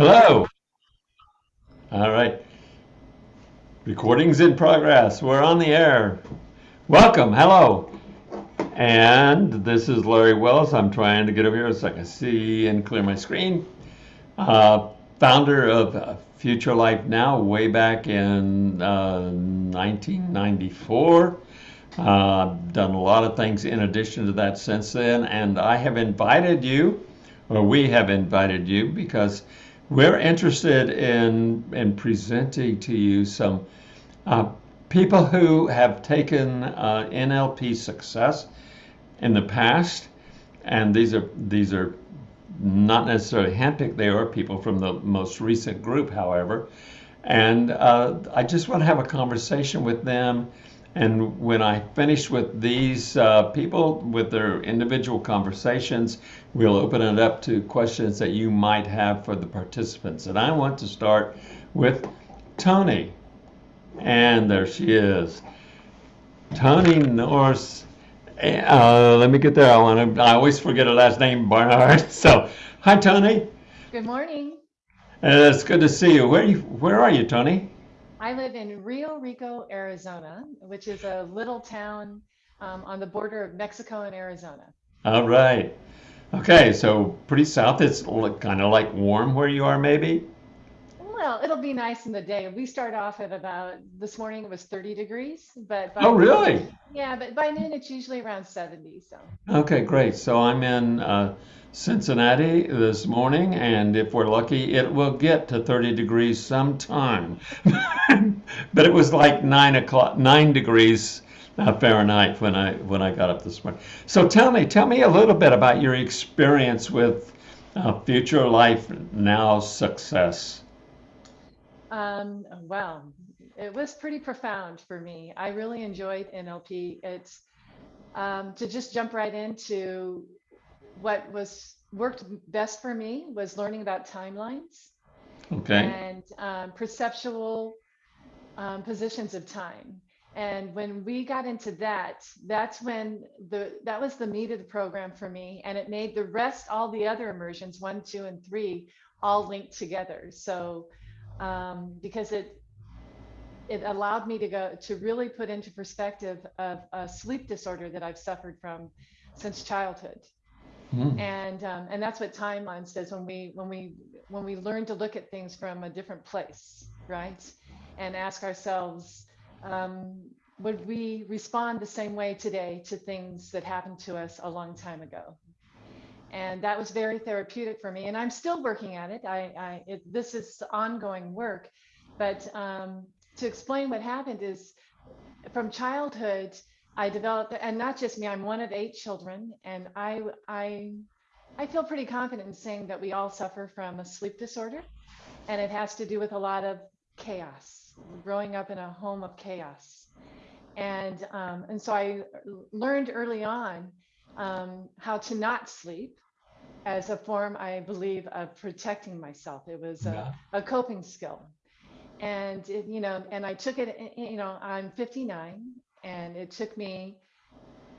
Hello. All right. Recordings in progress. We're on the air. Welcome. Hello. And this is Larry Wells. I'm trying to get over here so I can see and clear my screen. Uh, founder of uh, Future Life Now, way back in uh, 1994. Uh, done a lot of things in addition to that since then, and I have invited you, or we have invited you, because we're interested in in presenting to you some uh, people who have taken uh, NLP success in the past, and these are these are not necessarily handpicked. They are people from the most recent group, however, and uh, I just want to have a conversation with them. And when I finish with these uh, people with their individual conversations, we'll open it up to questions that you might have for the participants. And I want to start with Tony. And there she is. Tony Norse. Uh, let me get there. I want to. I always forget her last name, Barnard. So, hi, Tony. Good morning. Uh, it's good to see you. Where you? Where are you, Tony? I live in Rio Rico, Arizona, which is a little town um, on the border of Mexico and Arizona. All right. Okay, so pretty south. It's kind of like warm where you are, maybe. Well, it'll be nice in the day. We start off at about this morning it was 30 degrees, but by Oh, really? yeah, but by noon it's usually around 70. So Okay, great. So I'm in uh, Cincinnati this morning, and if we're lucky, it will get to 30 degrees sometime. but it was like nine o'clock, nine degrees uh, Fahrenheit when I when I got up this morning. So tell me, tell me a little bit about your experience with uh, Future Life Now success. um, well, it was pretty profound for me. I really enjoyed NLP. It's um, to just jump right into what was worked best for me was learning about timelines. Okay. and um, perceptual um, positions of time. And when we got into that, that's when the that was the meat of the program for me, and it made the rest, all the other immersions, one, two, and three, all linked together. So um, because it it allowed me to go to really put into perspective of a sleep disorder that I've suffered from since childhood Hmm. and um, and that's what timeline says when we when we when we learn to look at things from a different place right? And ask ourselves um, would we respond the same way today to things that happened to us a long time ago? And that was very therapeutic for me and i'm still working at it. I, I it, this is ongoing work. But um, to explain what happened is from childhood I developed, and not just me, I'm one of eight children, and I, I, I feel pretty confident in saying that we all suffer from a sleep disorder, and it has to do with a lot of chaos, growing up in a home of chaos, and um, and so I learned early on um, how to not sleep as a form, I believe, of protecting myself. It was a, a coping skill, and it, you know, and I took it. You know, I'm 59, and it took me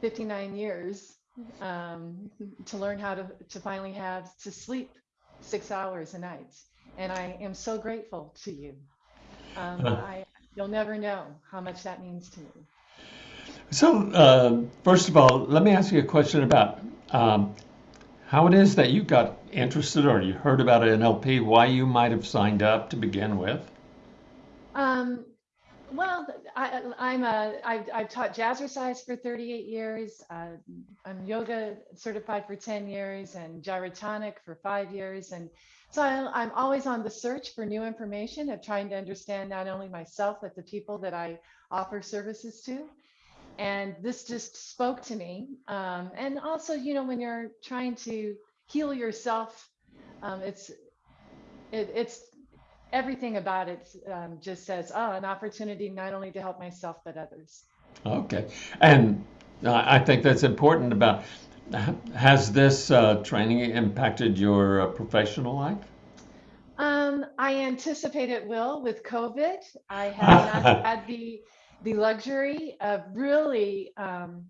59 years um, to learn how to to finally have to sleep six hours a night. And I am so grateful to you. Um. I you'll never know how much that means to me. So, uh, first of all, let me ask you a question about um, how it is that you got interested or you heard about NLP, why you might have signed up to begin with. Um, well, I, I'm a, I've, I've taught jazzercise for 38 years. Uh, I'm yoga certified for 10 years and gyrotonic for five years. And so I, I'm always on the search for new information of trying to understand not only myself, but the people that I offer services to. And this just spoke to me. Um, and also, you know, when you're trying to heal yourself, um, it's, it, it's everything about it um, just says, oh, an opportunity not only to help myself, but others. Okay. And I I think that's important about has this uh, training impacted your uh, professional life? Um, I anticipate it will with COVID. I have not had the the luxury of really um,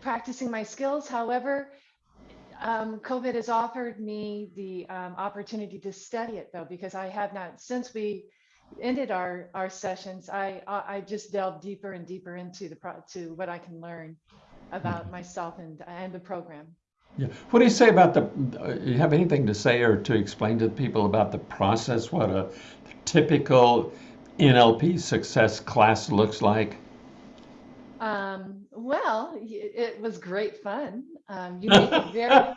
practicing my skills. However, um, COVID has offered me the um, opportunity to study it though, because I have not, since we ended our, our sessions, I, I I just delved deeper and deeper into the, pro- to what I can learn about myself and, and the program. Yeah. What do you say about the, uh, you have anything to say or to explain to people about the process, what a typical NLP success class looks like? Um, well, y- it was great fun. Um, you make it very,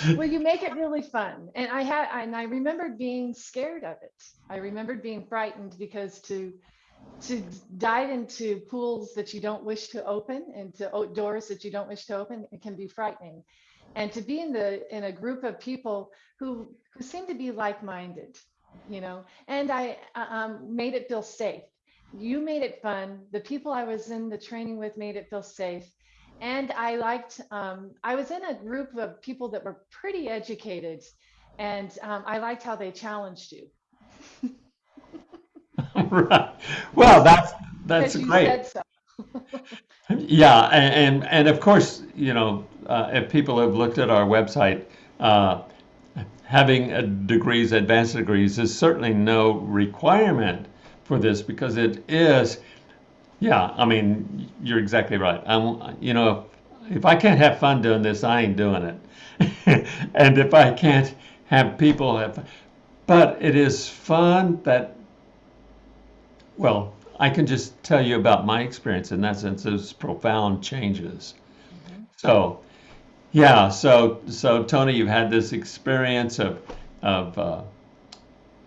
well, you make it really fun. And I had, and I remembered being scared of it. I remembered being frightened because to, to dive into pools that you don't wish to open and to o- doors that you don't wish to open, it can be frightening. And to be in the, in a group of people who, who seem to be like-minded, you know, and I, um, made it feel safe you made it fun. The people I was in the training with made it feel safe. And I liked, um, I was in a group of people that were pretty educated and um, I liked how they challenged you. Right. Well, that's, that's great. so. Yeah, and, and, and of course, you know, uh, if people have looked at our website, uh, having a degrees, advanced degrees is certainly no requirement for this because it is, yeah, I mean, you're exactly right. I'm, you know, if I can't have fun doing this, I ain't doing it. and if I can't have people have, fun- but it is fun that well, I can just tell you about my experience in that sense. Those profound changes. So, yeah. So, so Tony, you've had this experience of of uh,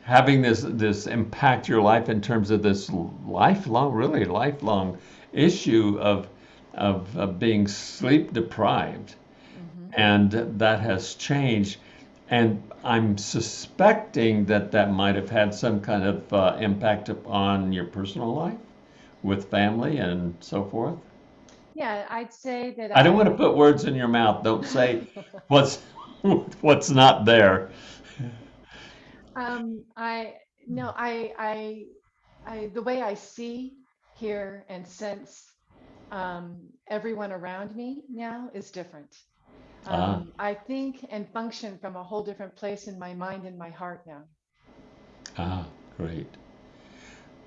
having this this impact your life in terms of this lifelong, really lifelong issue of of, of being sleep deprived, and that has changed. And I'm suspecting that that might have had some kind of uh, impact upon your personal life with family and so forth. Yeah, I'd say that I don't want to put words in your mouth. Don't say what's what's not there. Um, I no, I, I, I, the way I see, hear, and sense um, everyone around me now is different. Um, I think and function from a whole different place in my mind and my heart now. Ah, great.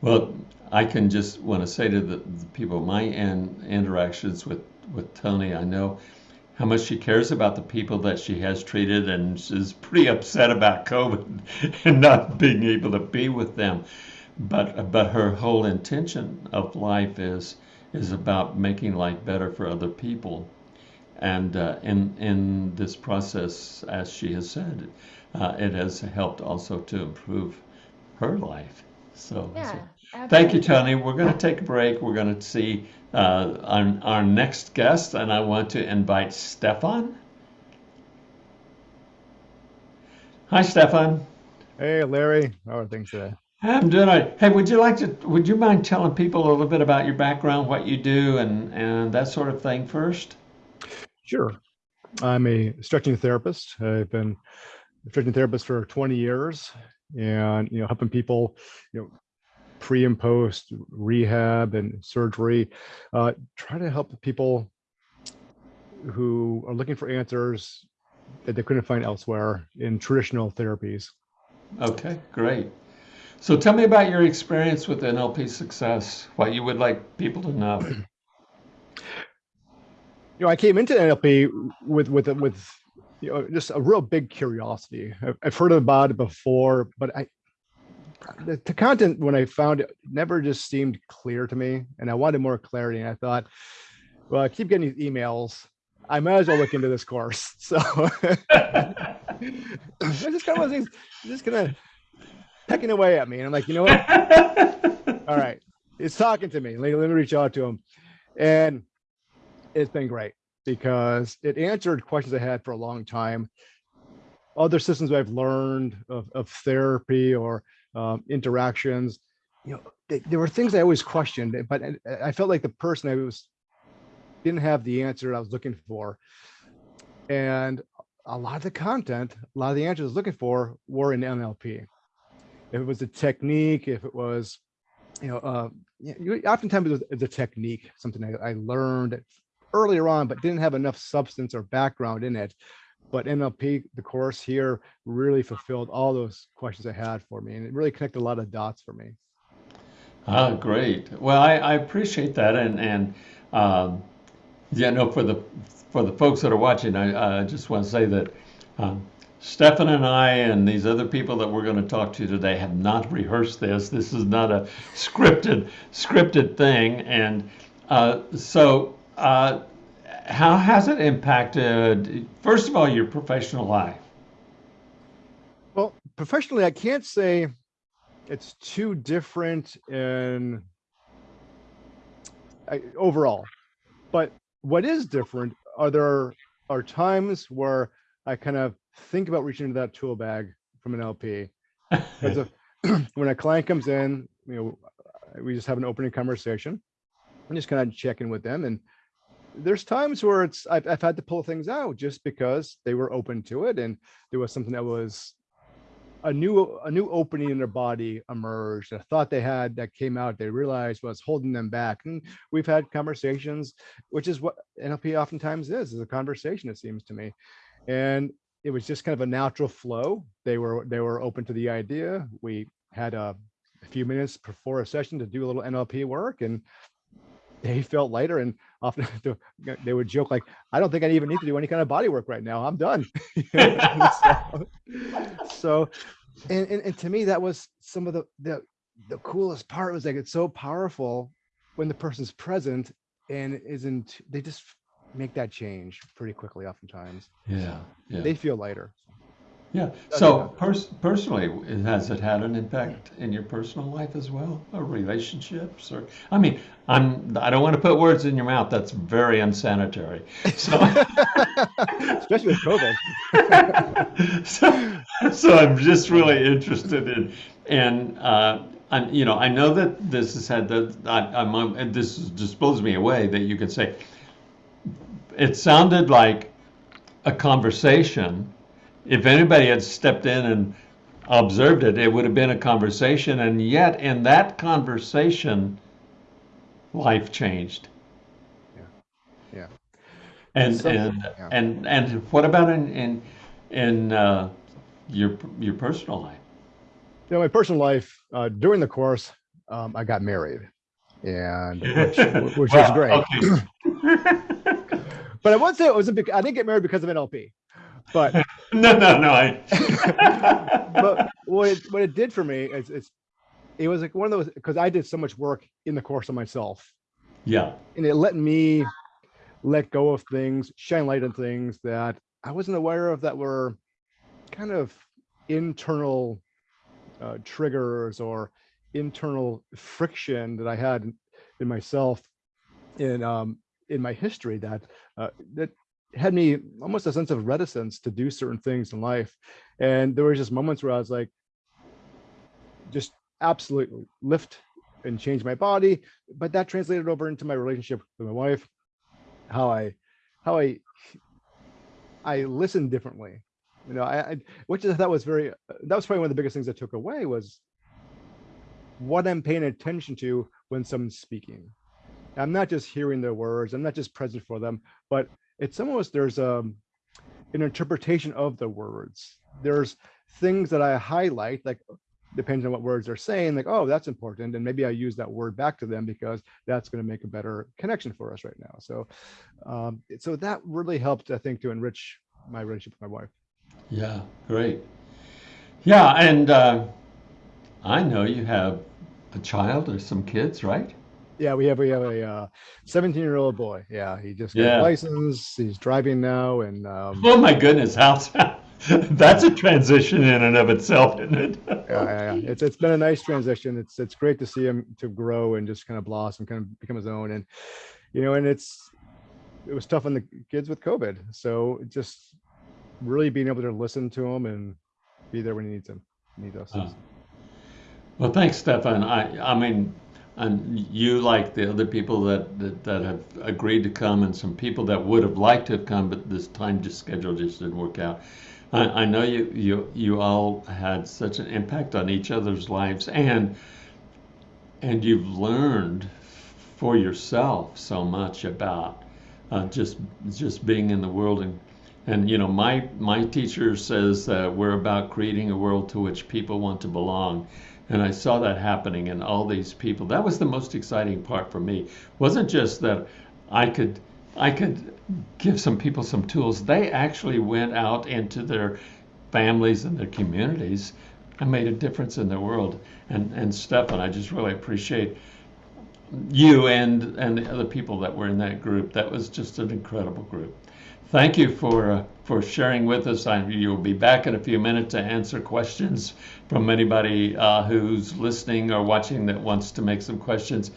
Well, I can just want to say to the, the people, my in, interactions with, with Tony, I know how much she cares about the people that she has treated and she's pretty upset about COVID and not being able to be with them. But, but her whole intention of life is, is about making life better for other people. And uh, in, in this process, as she has said, uh, it has helped also to improve her life. So, Yeah, so Thank you. Tony. We're going to take a break. We're going to see uh, our, our next guest, and I want to invite Stefan. Hi, Stefan. Hey, Larry. How are things today? I'm doing all right. Hey, would you like to? Would you mind telling people a little bit about your background, what you do, and and that sort of thing first? Sure. I'm a stretching therapist. I've been a stretching therapist for 20 years and, you know, helping people, you know, pre and post rehab and surgery, uh, try to help people who are looking for answers that they couldn't find elsewhere in traditional therapies. Okay, great. So tell me about your experience with NLP Success. What you would like people to know. you know, I came into NLP with with with you know just a real big curiosity. I've, I've heard about it before, but I the, the content when I found it never just seemed clear to me, and I wanted more clarity. And I thought, well, I keep getting these emails. I might as well look into this course. So I just kind of was just kind of pecking away at me, and I'm like, you know what? All right, it's talking to me. Let, let me reach out to him, and it's been great because it answered questions I had for a long time. Other systems I've learned of, of therapy or um, interactions, you know, they, there were things I always questioned, but I, I felt like the person I was didn't have the answer I was looking for. And a lot of the content, a lot of the answers I was looking for were in NLP. If it was a technique, if it was, you know, uh, oftentimes it was a technique, something I, I learned earlier on, but didn't have enough substance or background in it. But NLP, the course here really fulfilled all those questions I had for me. And it really connected a lot of dots for me. Ah, great. Well, I, I appreciate that, and and um, yeah, no, for the for the folks that are watching, I, I just want to say that um, Stefan and I and these other people that we're going to talk to today have not rehearsed this. This is not a scripted scripted thing, and uh, so uh, how has it impacted? First of all, your professional life. Well, professionally, I can't say it's too different in I, overall, but what is different are there are times where I kind of think about reaching into that tool bag from NLP. When a client comes in, you know, we just have an opening conversation and just kind of check in with them. And there's times where it's I've, I've had to pull things out just because they were open to it and there was something that was a new a new opening in their body emerged a thought they had that came out they realized was holding them back. And we've had conversations which is what nlp oftentimes is is a conversation it seems to me. And it was just kind of a natural flow. They were they were open to the idea. We had a, a few minutes before a session to do a little nlp work and they felt lighter and often they would joke like i don't think i even need to do any kind of body work right now. I'm done. So, so and, and, and to me that was some of the, the the coolest part was like it's so powerful when the person's present and isn't they just make that change pretty quickly oftentimes. Yeah, yeah. they feel lighter Yeah. So pers- personally, has it had an impact in your personal life as well, or relationships, or I mean, I'm I don't want to put words in your mouth. That's very unsanitary. So, especially with covid so, so I'm just really interested in, and uh, I'm you know I know that this has had the I, I'm this just blows me away that you could say it sounded like a conversation if anybody had stepped in and observed it, it would have been a conversation. And yet, in that conversation, life changed. yeah Yeah. And So- and yeah. and and what about in in in uh, your your personal life? you know my personal life uh during the course um i got married and which, which was great okay. but i would say it wasn't because i didn't get married because of nlp but no, no, no. I, but what it, what it did for me is it's it was like one of those because I did so much work in the course of myself, yeah, and it let me let go of things, shine light on things that I wasn't aware of that were kind of internal uh, triggers or internal friction that I had in, in myself in um in my history that uh, that had me almost a sense of reticence to do certain things in life. And there were just moments where i was like just absolutely lift and change my body. But that translated over into my relationship with my wife how i how i i listened differently you know i, I which i thought was very that was probably one of the biggest things i took away was what i'm paying attention to when someone's speaking. I'm not just hearing their words. I'm not just present for them but it's almost there's um an interpretation of the words there's things that i highlight like depending on what words they're saying like oh that's important and maybe i use that word back to them because that's going to make a better connection for us right now so um so that really helped i think to enrich my relationship with my wife yeah, great. Yeah, and uh, I know you have a child or some kids, right? Yeah we have we have a uh 17 year old boy yeah he just got Yeah. a license he's driving now and um Oh my goodness, how's that's a transition in and of itself, isn't it? yeah, yeah, yeah. It's it's been a nice transition. It's it's great to see him to grow and just kind of blossom, kind of become his own. And you know, and it's it was tough on the kids with COVID. So just really being able to listen to him and be there when he needs him, needs us. Oh. Well, thanks, Stefan. I, I mean, and you like the other people that, that, that have agreed to come and some people that would have liked to have come, but this time just schedule just didn't work out. I, I know you, you, you all had such an impact on each other's lives and, and you've learned for yourself so much about uh, just, just being in the world and And you know, my my teacher says that we're about creating a world to which people want to belong. And I saw that happening in all these people. That was the most exciting part for me. It wasn't just that I could I could give some people some tools. They actually went out into their families and their communities and made a difference in their world. And and Stefan, I just really appreciate you and and the other people that were in that group. That was just an incredible group. Thank you for uh, for sharing with us. I, you'll be back in a few minutes to answer questions from anybody uh, who's listening or watching that wants to make some questions.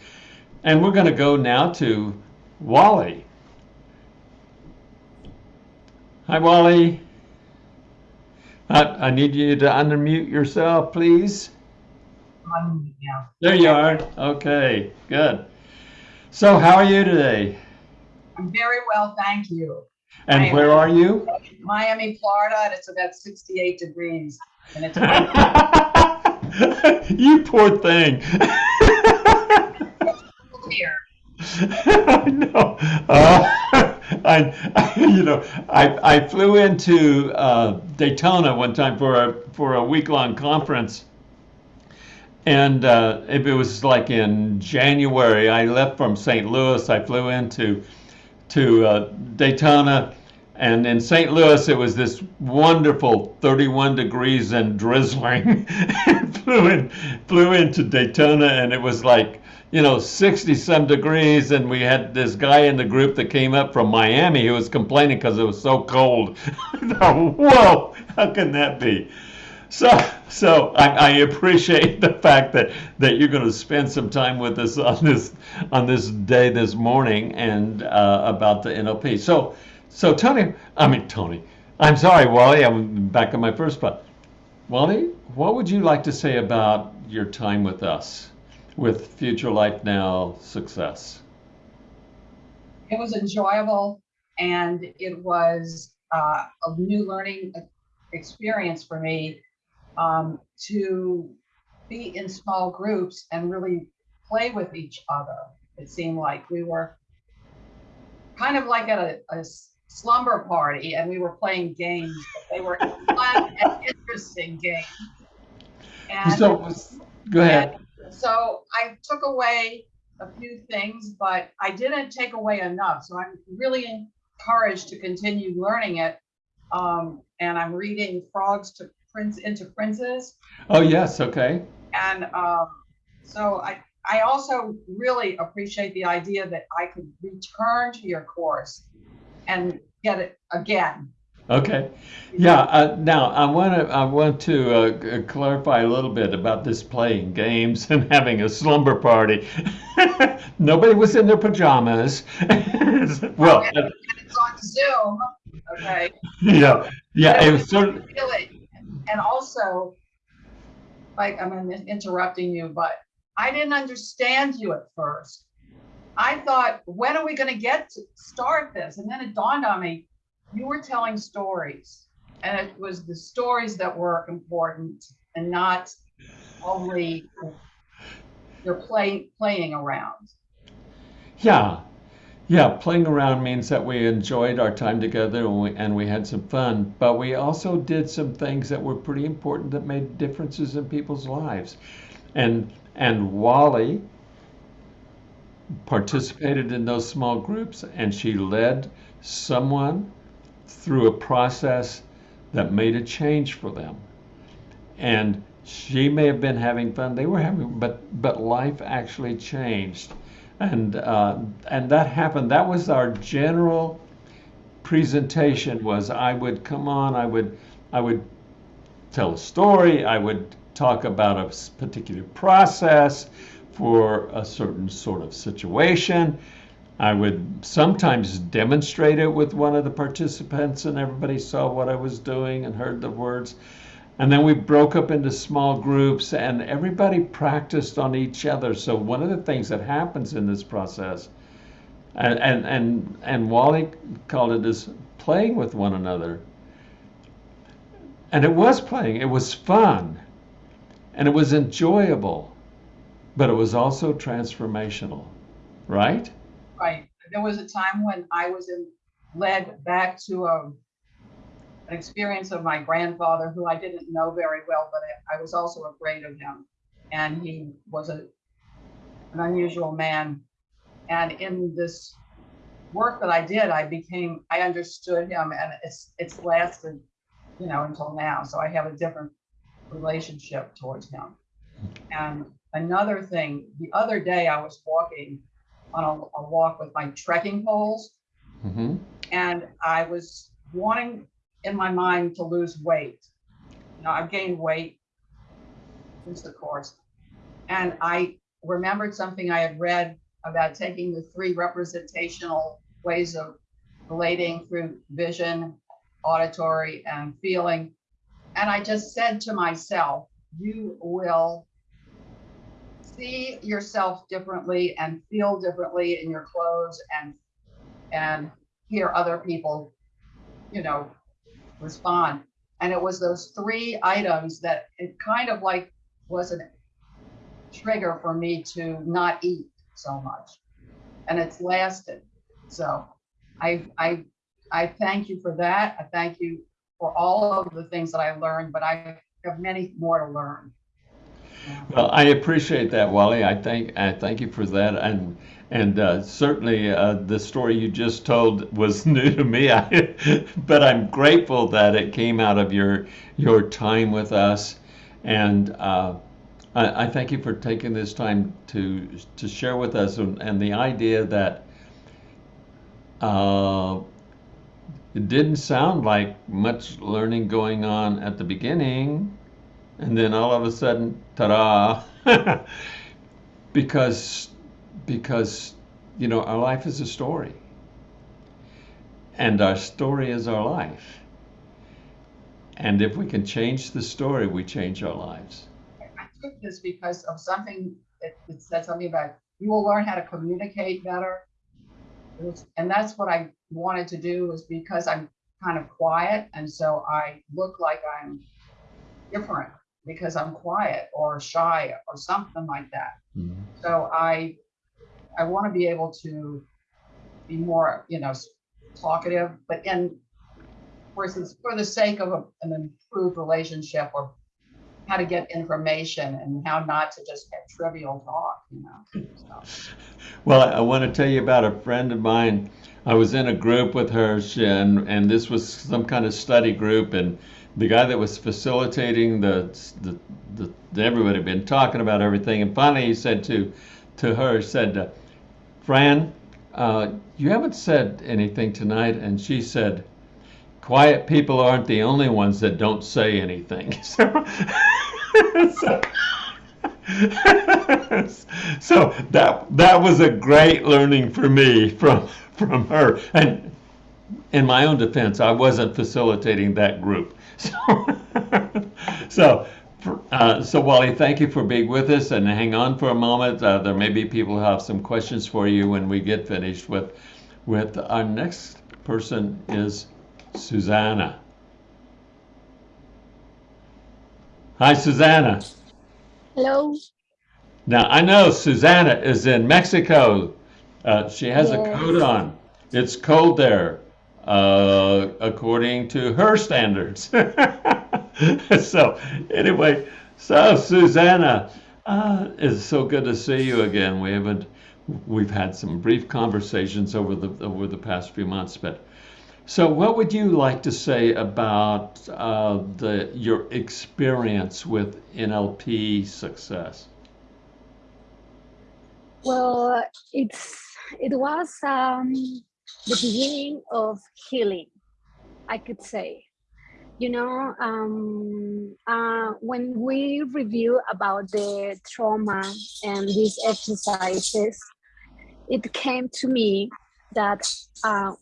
And we're going to go now to Wally. Hi, Wally. I, I need you to unmute yourself, please. There you are. Okay, good. So, how are you today? I'm very well, thank you. And I- where are you? Miami, Florida, and it's about 68 degrees. And it's you poor thing. here. I know. Uh, I, I, you know, I, I flew into uh, Daytona one time for a for a week long conference, and uh, if it was like in January, I left from St. Louis. I flew into to uh, Daytona, and in St. Louis it was this wonderful 31 degrees and drizzling. flew in, flew into Daytona, and it was like you know 60 some degrees, and we had this guy in the group that came up from Miami who was complaining because it was so cold. Whoa, how can that be? So, so I, I appreciate the fact that that you're going to spend some time with us on this on this day this morning and uh, about the NLP. So, so Tony, I mean Tony, I'm sorry, Wally, I'm back on my first spot. Wally, what would you like to say about your time with us, with Future Life Now Success? It was enjoyable and it was uh, a new learning experience for me um, to be in small groups and really play with each other. It seemed like we were kind of like at a, a slumber party and we were playing games, but they were fun and interesting games. And So, go ahead. So I took away a few things, but I didn't take away enough. So I'm really encouraged to continue learning it. Um, and I'm reading Frogs to Prince into Princes. Oh yes, okay. And um, so I, I also really appreciate the idea that I could return to your course and get it again. Okay. Yeah. Uh, now I want to I want to uh, clarify a little bit about this playing games and having a slumber party. Nobody was in their pajamas. well, And it's on Zoom. Okay. yeah, yeah. It was sort of, really and also like i'm interrupting you but i didn't understand you at first. I thought when are we going to get to start this? And then it dawned on me you were telling stories. And it was the stories that were important and not only you're play, playing around. Yeah, yeah. Playing around means that we enjoyed our time together and we, and we had some fun, but we also did some things that were pretty important that made differences in people's lives. And and Wally participated in those small groups and she led someone through a process that made a change for them. And she may have been having fun, they were having, but but life actually changed. And uh, and that happened. That was our general presentation was I would come on, I would I would tell a story, I would talk about a particular process for a certain sort of situation. I would sometimes demonstrate it with one of the participants, and everybody saw what I was doing and heard the words. And then we broke up into small groups, and everybody practiced on each other. So, one of the things that happens in this process, and, and, and, and Wally called it is playing with one another. And it was playing, it was fun, and it was enjoyable, but it was also transformational, right? Right. There was a time when I was in, led back to a experience of my grandfather, who I didn't know very well, but I, I was also afraid of him. And he was a, an unusual man. And in this work that I did, I became, I understood him and it's, it's lasted, you know, until now. So I have a different relationship towards him. And another thing, the other day I was walking on a, a walk with my trekking poles hmm and I was wanting in my mind to lose weight. You know, I've gained weight since the course. And I remembered something I had read about taking the three representational ways of relating through vision, auditory, and feeling. And I just said to myself, you will see yourself differently and feel differently in your clothes and and hear other people, you know, respond. And it was those three items that it kind of like was a trigger for me to not eat so much. And it's lasted. So I I I thank you for that. I thank you for all of the things that I learned, but I have many more to learn. Well, I appreciate that, Wally. I thank I thank you for that, and and uh, certainly uh, the story you just told was new to me. I, but I'm grateful that it came out of your your time with us, and uh, I, I thank you for taking this time to to share with us, and, and the idea that uh, it didn't sound like much learning going on at the beginning and then all of a sudden, ta-da! because because you know our life is a story, and our story is our life. And if we can change the story, we change our lives. I took this because of something that it said something about you will learn how to communicate better. Was- And that's what I wanted to do was because I'm kind of quiet and so I look like I'm different because I'm quiet or shy or something like that. Mm-hmm. So I, I want to be able to be more, you know, talkative, but in, for instance, for the sake of a- an improved relationship or how to get information and how not to just have trivial talk, you know. So, Well, I want to tell you about a friend of mine. I was in a group with her, and and this was some kind of study group, and the guy that was facilitating the the, the, everybody had been talking about everything, and finally he said to to her, he said, uh, "Fran, uh, you haven't said anything tonight," and she said. Quiet people aren't the only ones that don't say anything. So, so, so that that was a great learning for me from from her. And in my own defense, I wasn't facilitating that group. So, so, uh, so Wally, thank you for being with us, and hang on for a moment. Uh, there may be people who have some questions for you when we get finished with with our next person is Susanna. Hi, Susanna. Hello. Now, I know Susanna is in Mexico. Uh, she has a coat on. It's cold there, uh, according to her standards. so, anyway, so Susanna, uh, it's so good to see you again. We haven't, we've had some brief conversations over the over the past few months, but so what would you like to say about uh, the your experience with NLP success? Well, it's it was um, the beginning of healing, I could say. You know, um, uh, when we review about the trauma and these exercises, it came to me that uh,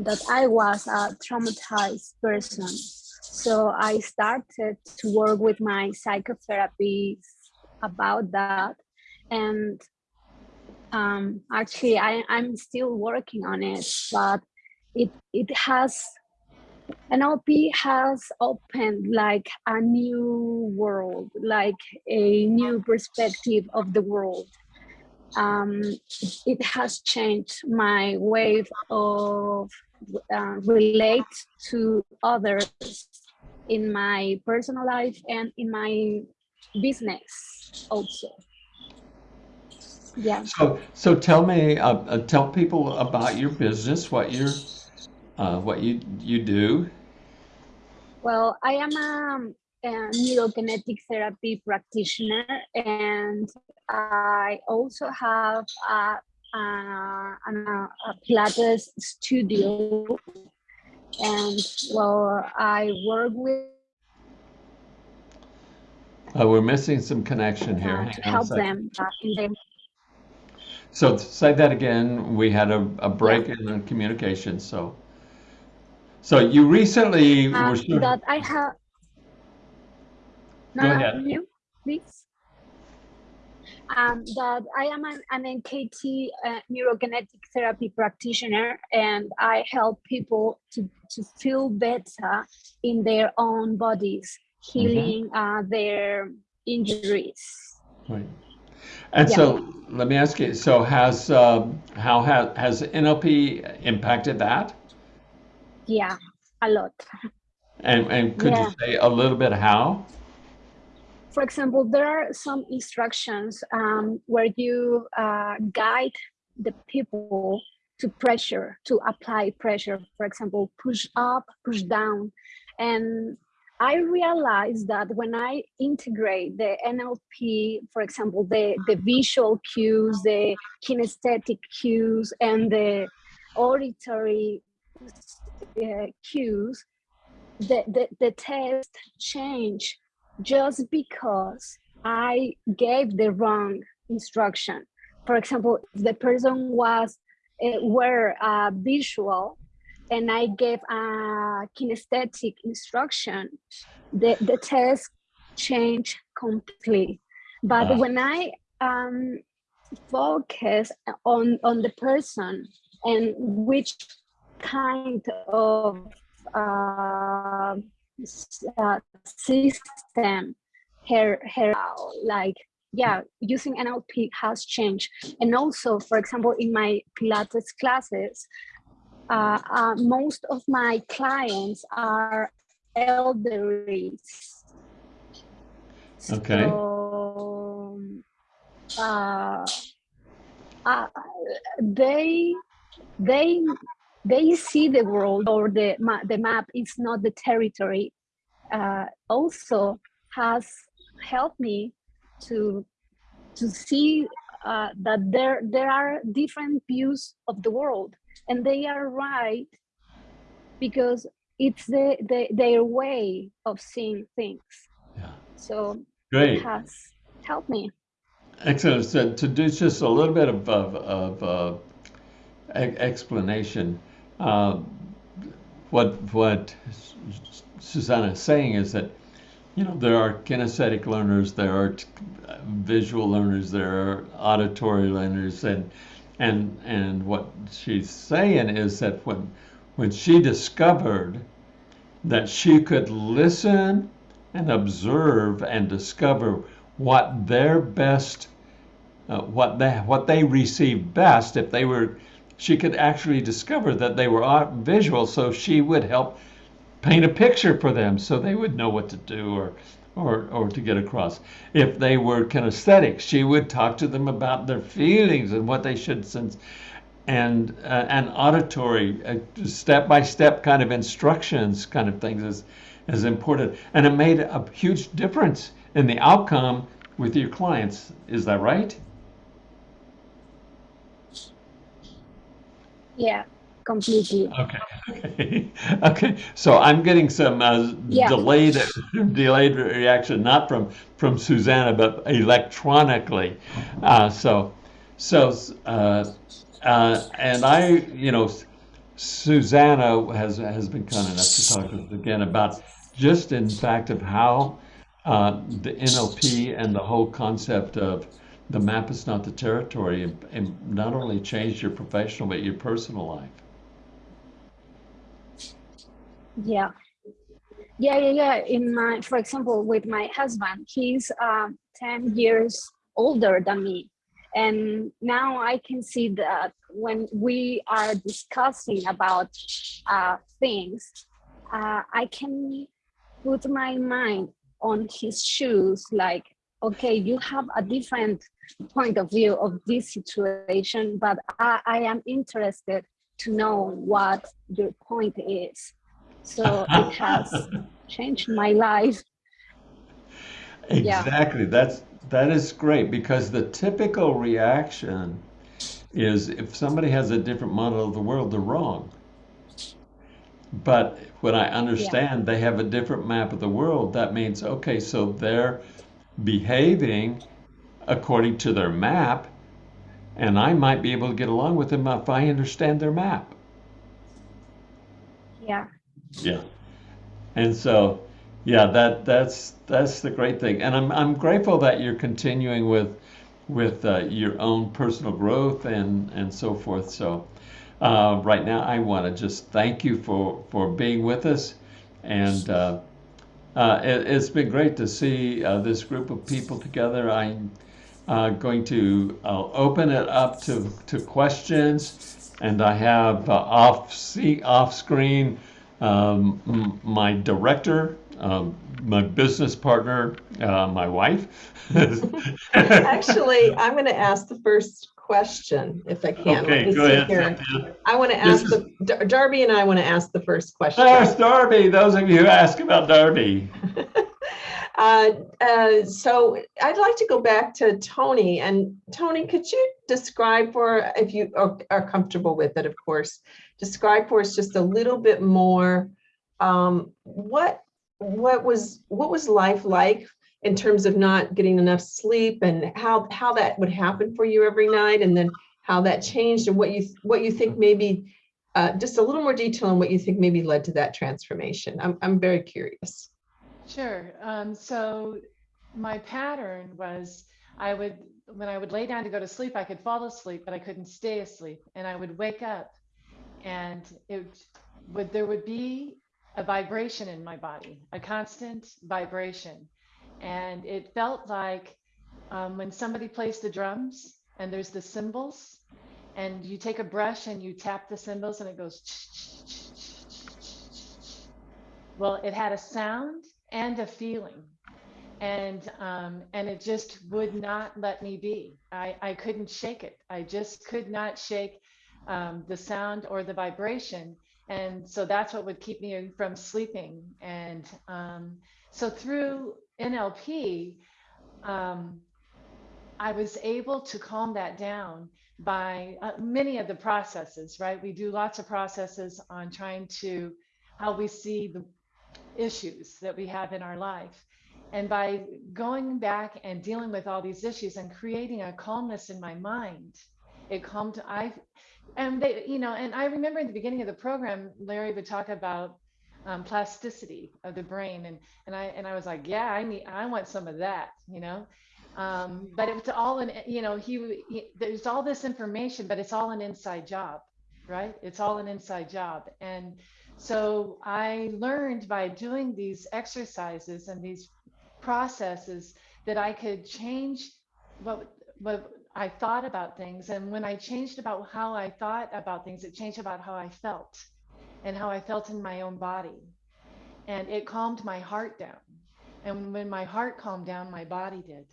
that I was a traumatized person. So I started to work with my psychotherapist about that, and um, actually I, i'm still working on it but it it has NLP has opened like a new world like a new perspective of the world um, it has changed my way of uh, relate to others in my personal life and in my business also. Yeah. So, so tell me, uh, uh, tell people about your business, what you're, uh, what you you do. Well, I am a, a neurokinetic therapy practitioner, and I also have a, a, a, a Pilates studio. And well, I work with Uh, we're missing some connection here. uh, to help them uh, in their So say that again. We had a, a break in the communication. So, so you recently were um, sort of- that I have. No, Go ahead. You, please. Um, that I am an, an NKT uh, neurokinetic therapy practitioner, and I help people to, to feel better in their own bodies, Mm-hmm. healing uh, their injuries. Right. And Yeah. so let me ask you, so has, um, how has, has NLP impacted that? Yeah, a lot. And, and could you say a little bit how? for example, there are some instructions um, where you uh, guide the people to pressure, to apply pressure. For example, push up, push down. And I realized that when I integrate the NLP, for example, the, the visual cues, the kinesthetic cues, and the auditory uh, cues, the, the, the test change just because I gave the wrong instruction. For example, if the person was uh, were uh, visual and I gave a kinesthetic instruction, the, the test changed completely. But Ah. when I um, focus on, on the person and which kind of uh, uh, system her her like yeah using nlp has changed and also for example in my pilates classes uh, uh, most of my clients are elderly Okay. so uh, uh, they they they see the world or the ma- the map is not the territory uh, also has helped me to to see uh, that there there are different views of the world and they are right because it's the, the their way of seeing things Yeah. so Great. it has helped me Excellent. So to do just a little bit of, of, of uh, explanation, uh, what what Susanna is saying is that you know there are kinesthetic learners, there are visual learners, there are auditory learners, and and and what she's saying is that when when she discovered that she could listen and observe and discover what their best uh, what they what they received best if they were she could actually discover that they were visual so she would help paint a picture for them so they would know what to do or or or to get across. If they were kinesthetic she would talk to them about their feelings and what they should sense and uh, and auditory uh, step by step kind of instructions kind of things is is important. And it made a huge difference in the outcome with your clients. Is that right? Yeah completely. Okay. Okay so i'm getting some uh, Yeah. delayed delayed reaction not from from susanna but electronically. Uh, so so uh, uh, and i you know susanna has has been kind enough to talk to us again about just in fact of how uh, the nlp and the whole concept of the map is not the territory and, and not only changed your professional but your personal life Yeah. Yeah, yeah, yeah. In my, for example, with my husband, he's um, 10 years older than me. And now I can see that when we are discussing about uh, things, uh, I can put my mind on his shoes like, okay, you have a different point of view of this situation, but I, I am interested to know what your point is. So it has changed my life. Yeah. Exactly. That's that is great because the typical reaction is if somebody has a different model of the world, they're wrong. But when I understand they have a different map of the world, that means okay, so they're behaving according to their map, and I might be able to get along with them if I understand their map. Yeah. Yeah. And so, yeah, that that's that's the great thing, and I'm I'm grateful that you're continuing with with uh, your own personal growth and and so forth. So, uh, right now, I want to just thank you for for being with us, and uh, uh, it, has been great to see uh, this group of people together. I'm uh, going to I'll open it up to to questions, and I have off see off screen um, my director, um, my business partner, uh, my wife. Actually, I'm going to ask the first question if I can. Okay, go ahead. here. I want to This ask the, Dar- Darby and I want to ask the first question. There's Darby. Those of you who ask about Darby. Uh, uh, so I'd like to go back to Tony and Tony, could you describe for, if you are, are comfortable with it, of course, describe for us just a little bit more, um, what, what was, what was life like in terms of not getting enough sleep and how, how that would happen for you every night and then how that changed and what you, what you think maybe, uh, just a little more detail on what you think maybe led to that transformation. I'm, I'm very curious. Sure. Um, so my pattern was I would, when I would lay down to go to sleep, I could fall asleep, but I couldn't stay asleep. And I would wake up and it would, there would be a vibration in my body, a constant vibration. And it felt like um, when somebody plays the drums and there's the cymbals and you take a brush and you tap the cymbals and it goes well it had a sound and a feeling and um, and it just would not let me be i i couldn't shake it i just could not shake um, the sound or the vibration. And so that's what would keep me from sleeping. And um, so through nlp um, i was able to calm that down by uh, many of the processes right? We do lots of processes on trying to how we see the issues that we have in our life. And by going back and dealing with all these issues and creating a calmness in my mind, it calmed I and they, you know, and I remember in the beginning of the program, Larry would talk about um, plasticity of the brain, and and I and I was like, yeah, I need, I want some of that, you know. Um, but it was all in, you know, he, he there's all this information, but it's all an inside job, right? It's all an inside job, and so I learned by doing these exercises and these processes that I could change what what I thought about things. And when I changed about how I thought about things, it changed about how I felt and how I felt in my own body. And it calmed my heart down. And when my heart calmed down, my body did.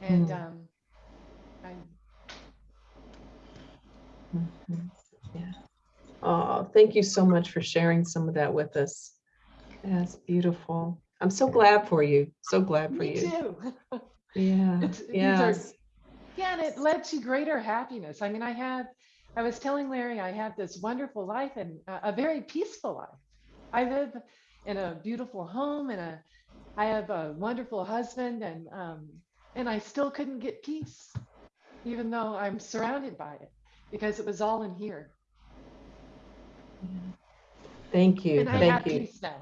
And Mm. um, I, Mhm. Yeah. Oh, thank you so much for sharing some of that with us. That's beautiful. I'm so glad for you. So glad for me you. too. Yeah. It's- these are- Yeah, and it led to greater happiness. I mean, I had, I was telling Larry, I have this wonderful life and a, a very peaceful life. I live in a beautiful home and a, I have a wonderful husband and, um, and I still couldn't get peace, even though I'm surrounded by it, because it was all in here. Thank you. And I have Thank you. peace now.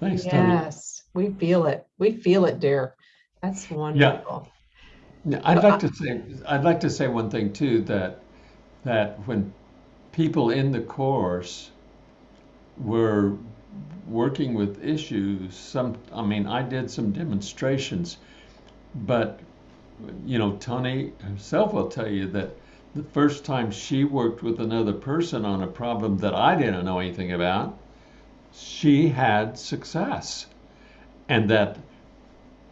Thanks, Tony. Yes, we feel it. We feel it, dear. That's wonderful. Yeah, I'd like to say I'd like to say one thing too that that when people in the course were working with issues, some I mean I did some demonstrations, but you know, Tony herself will tell you that the first time she worked with another person on a problem that I didn't know anything about, she had success. And that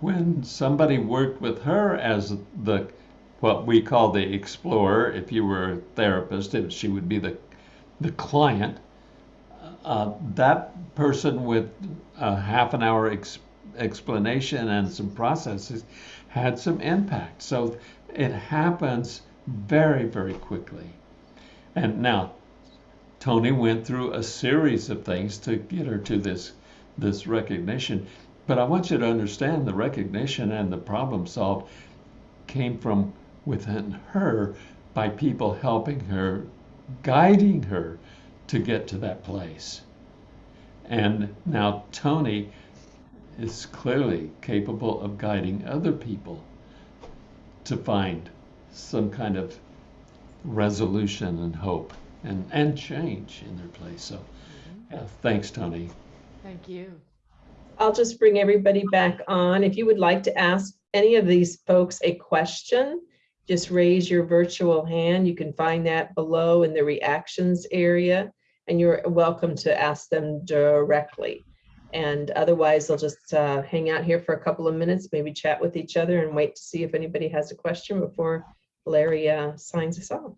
when somebody worked with her as the what we call the explorer, if you were a therapist, if she would be the the client, uh, that person with a half an hour ex- explanation and some processes had some impact. So it happens very, very quickly. And now, Tony went through a series of things to get her to this this recognition. But I want you to understand the recognition and the problem solved came from within her by people helping her, guiding her to get to that place. And now Tony is clearly capable of guiding other people to find some kind of resolution and hope and, and change in their place. So, mm-hmm. yeah, thanks, Tony. Thank you. I'll just bring everybody back on. If you would like to ask any of these folks a question, just raise your virtual hand. You can find that below in the reactions area, and you're welcome to ask them directly. And otherwise, they'll just uh, hang out here for a couple of minutes, maybe chat with each other and wait to see if anybody has a question before Larry uh, signs us off.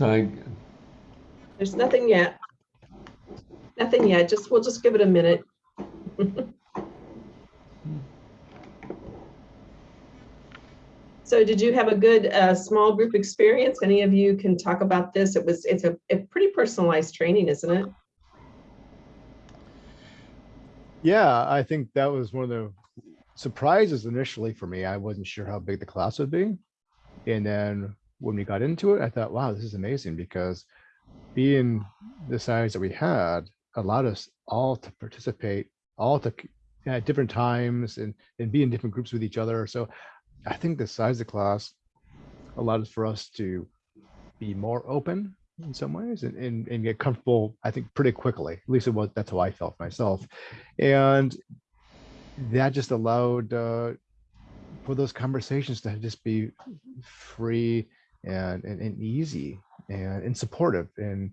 So, I, There's nothing yet. Nothing yet, just, we'll just give it a minute. So did you have a good, uh, small group experience? Any of you can talk about this? It was, it's a, a pretty personalized training, isn't it? Yeah, I think that was one of the surprises initially for me. I wasn't sure how big the class would be. And then when we got into it, I thought, wow, this is amazing because being the size that we had allowed us all to participate, all to at different times and, and be in different groups with each other. So I think the size of the class allowed for us to be more open in some ways and, and, and get comfortable, I think, pretty quickly. At least it was that's how I felt myself. And that just allowed uh, for those conversations to just be free and, and, and easy and, and supportive. And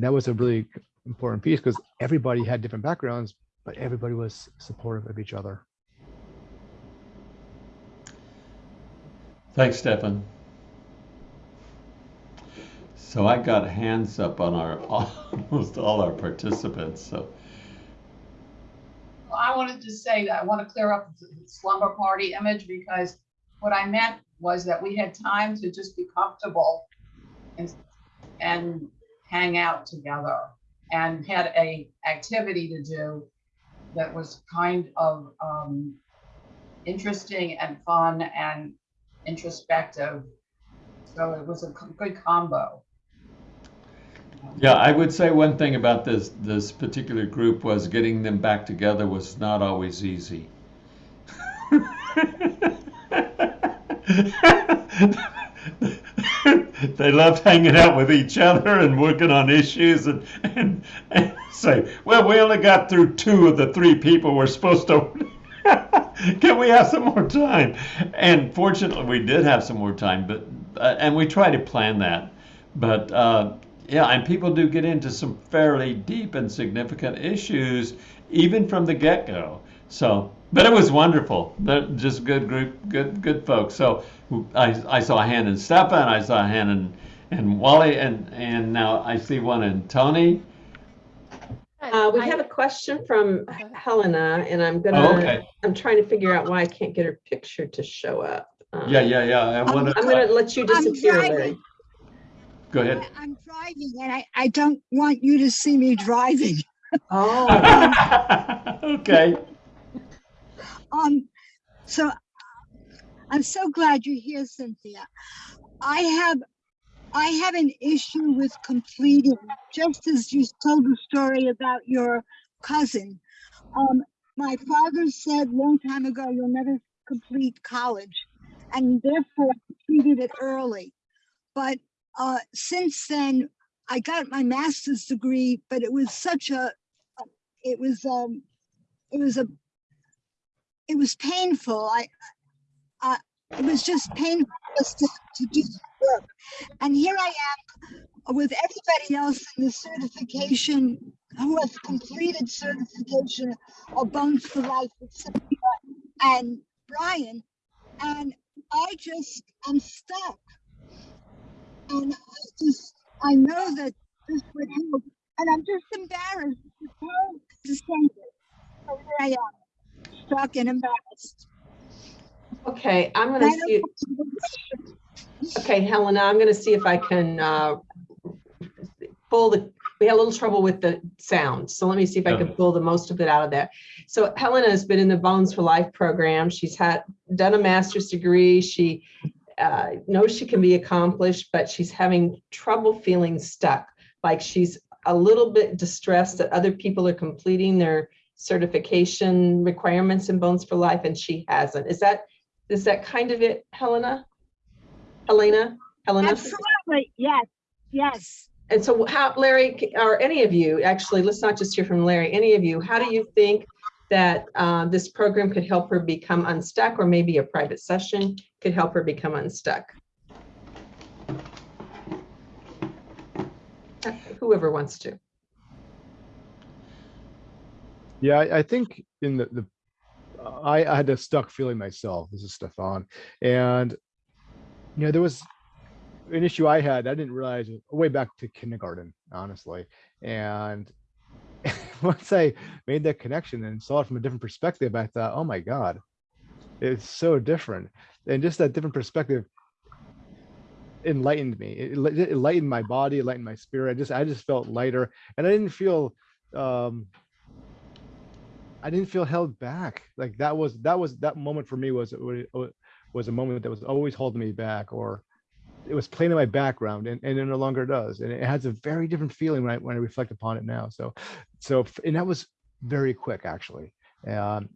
that was a really important piece because everybody had different backgrounds, but everybody was supportive of each other. thanks, Stefan. So I got hands up on our almost all our participants. So Well, I wanted to say that I want to clear up the slumber party image because what I meant was that we had time to just be comfortable and, and hang out together and had a activity to do that was kind of um, interesting and fun and introspective. So it was a good combo. Yeah, I would say one thing about this this particular group was getting them back together was not always easy. they loved hanging out with each other and working on issues and, and, and say, well, we only got through two of the three people we're supposed to. Can we have some more time? And fortunately, we did have some more time, but uh, and we try to plan that. But uh, yeah, and people do get into some fairly deep and significant issues, even from the get-go. So, but it was wonderful. They're just good group, good good folks. So I, I saw a hand in Stefan, I saw a hand in, in Wally, and and now I see one in Tony. Uh, we I- have a question from Helena, and I'm Oh, gonna, okay. I'm trying to figure out why I can't get her picture to show up. Um, Yeah, yeah, yeah. I want I'm gonna let you I'm disappear, Go ahead. I- I'm driving and I, I don't want you to see me driving. Oh, okay. Um, so I'm so glad you're here, Cynthia. I have, I have an issue with completing, just as you told the story about your cousin. Um, my father said long time ago, you'll never complete college, and therefore completed it early. But uh, since then, I got my master's degree, but it was such a, it was, um, it was a, it was painful. I, I, it was just painful just to, to do the work. And here I am with everybody else in the certification who has completed certification of Bones for Life and Brian, and I just am stuck. And I just, I know that this would help, and I'm just embarrassed to to say this. So here I am, stuck and embarrassed. Okay, I'm gonna see, know what to do. okay, Helena, I'm gonna see if I can, uh, pull the, we had a little trouble with the sound, so let me see if I can pull the most of it out of there. So Helena has been in the Bones for Life program. She's had, done a master's degree. She uh, knows she can be accomplished, but she's having trouble feeling stuck. Like she's a little bit distressed that other people are completing their certification requirements in Bones for Life and she hasn't. Is that, is that kind of it, Helena? Helena? Helena? Absolutely, yes, yes. And so how, Larry, or any of you, actually, let's not just hear from Larry, any of you, how do you think that uh, this program could help her become unstuck or maybe a private session could help her become unstuck? Uh, Whoever wants to. Yeah, I, I think in the, the I, I had a stuck feeling myself. This is Stefan. And you know, there was an issue I had, I didn't realize way back to kindergarten, honestly. And once I made that connection and saw it from a different perspective, I thought, oh my God, it's so different. And just that different perspective enlightened me. It, it my body, it enlightened my spirit. I just I just felt lighter and I didn't feel um I didn't feel held back. Like that was that was that moment for me was was was a moment that was always holding me back or it was playing in my background and, and it no longer does. And it has a very different feeling when I when I reflect upon it now. So so and that was very quick actually. Um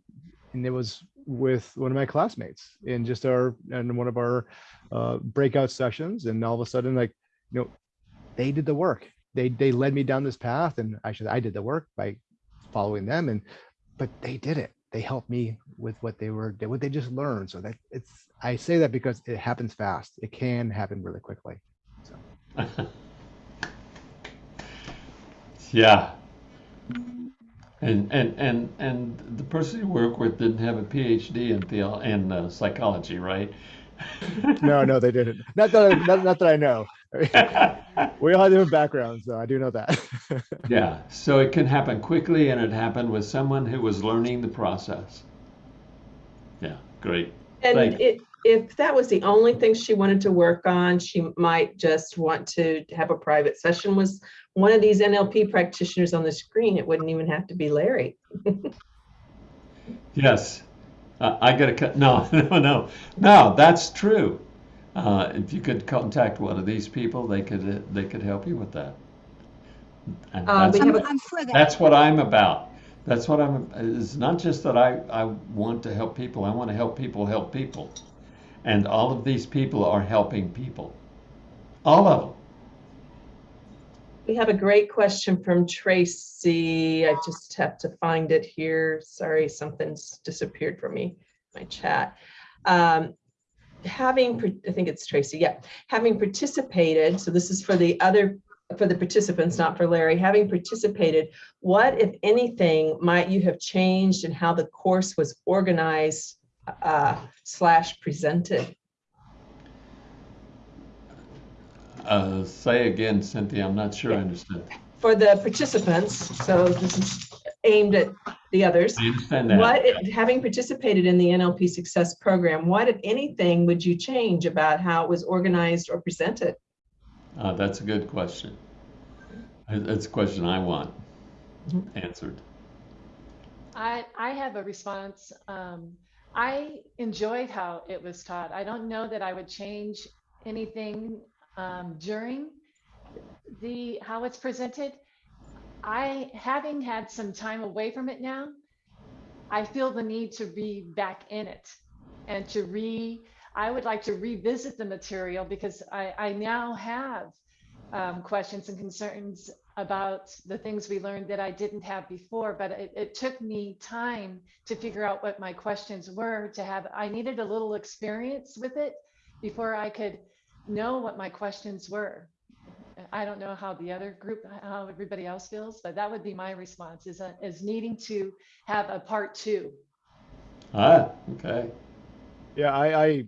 and it was with one of my classmates in just our in one of our uh breakout sessions and all of a sudden like you know they did the work they they led me down this path and i i did the work by following them and but they did it. They helped me with what they were what they just learned. So that it's i say that because it happens fast. It can happen really quickly. Yeah. And, and, and, and the person you work with didn't have a PhD in theo, in uh, psychology, right? no no they didn't. Not that I, not, not that i know we all have different backgrounds so i do know that Yeah, so it can happen quickly and it happened with someone who was learning the process. Yeah, great. And it, if that was the only thing she wanted to work on, she might just want to have a private session with one of these NLP practitioners on the screen. It wouldn't even have to be Larry. Yes, uh, I gotta cut, no, no, no, no, that's true. Uh, if you could contact one of these people, they could, uh, they could help you with that. And Uh, that's, we I'm, a- I'm for that. that's what I'm about. That's what I'm, it's not just that I, I want to help people, I want to help people help people. And all of these people are helping people. All of them. We have a great question from Tracy. I just have to find it here. Sorry, something's disappeared from me, my chat. Um, Having, I think it's Tracy, yeah, having participated, so this is for the other, for the participants, not for Larry, having participated, what, if anything, might you have changed in how the course was organized uh, slash presented? Uh, say again, Cynthia, I'm not sure I understood. For the participants, so this is aimed at the others. I understand that. What, if- having participated in the NLP Success Program, what, if anything, would you change about how it was organized or presented? Uh, that's a good question. That's a question I want Mhm. answered. I, I have a response. Um, I enjoyed how it was taught. I don't know that I would change anything um, during the, how it's presented. I, having had some time away from it now, I feel the need to be back in it and to re, I would like to revisit the material because I, I now have um, questions and concerns about the things we learned that I didn't have before, but it, it took me time to figure out what my questions were to have, I needed a little experience with it before I could know what my questions were. I don't know how the other group, how everybody else feels, but that would be my response is, uh, is needing to have a part two. Ah, okay. Yeah, I, I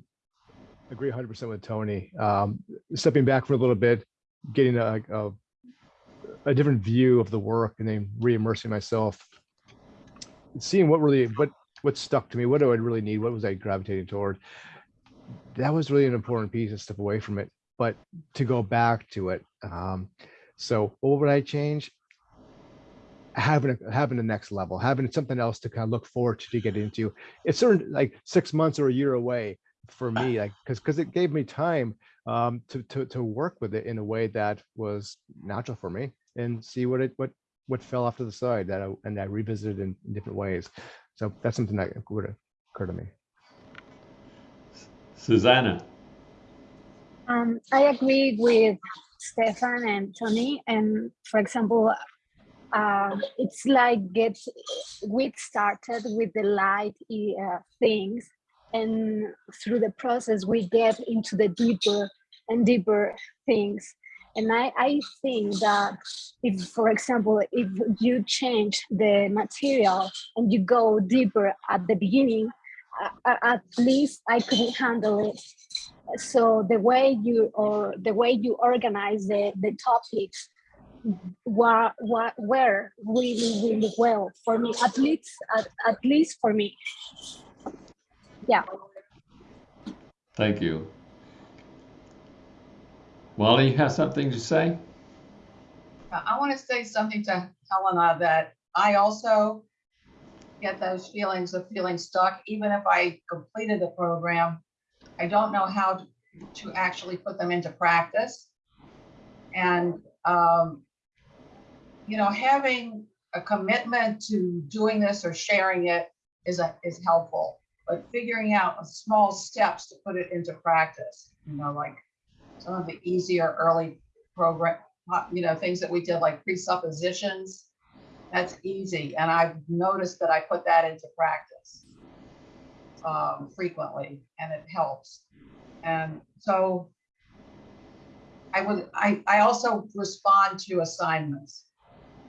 agree hundred percent with Tony. Um, stepping back for a little bit, getting a, a, a different view of the work and then re-immersing myself. Seeing what really, what, what stuck to me, what do I really need? What was I gravitating toward? That was really an important piece to step away from it, but to go back to it. Um, so what would I change? Having, a- having the next level, having something else to kind of look forward to, to get into. It's certain like six months or a year away for me, like, because, because it gave me time um, to, to, to work with it in a way that was natural for me and see what it, what, what fell off to the side that I, and I revisited in in different ways. So that's something that would occur to me. Susanna. Um, I agree with Stefan and Tony. And for example, um, it's like get we started with the light uh, things, and through the process we get into the deeper and deeper things. And I, I think that if, for example, if you change the material and you go deeper at the beginning, uh, at least I couldn't handle it so the way you or the way you organize the, the topics were, were, were really really well for me at least at, at least for me yeah Thank you. Wally, you have something to say? I want to say something to Helena that I also get those feelings of feeling stuck, even if I completed the program. I don't know how to- to actually put them into practice. And, um, you know, having a commitment to doing this or sharing it is, a- is helpful. But figuring out small steps to put it into practice, you know, like some of the easier early program, uh, you know, things that we did like presuppositions. That's easy. And I've noticed that I put that into practice um, frequently and it helps. And so I would, I, I also respond to assignments.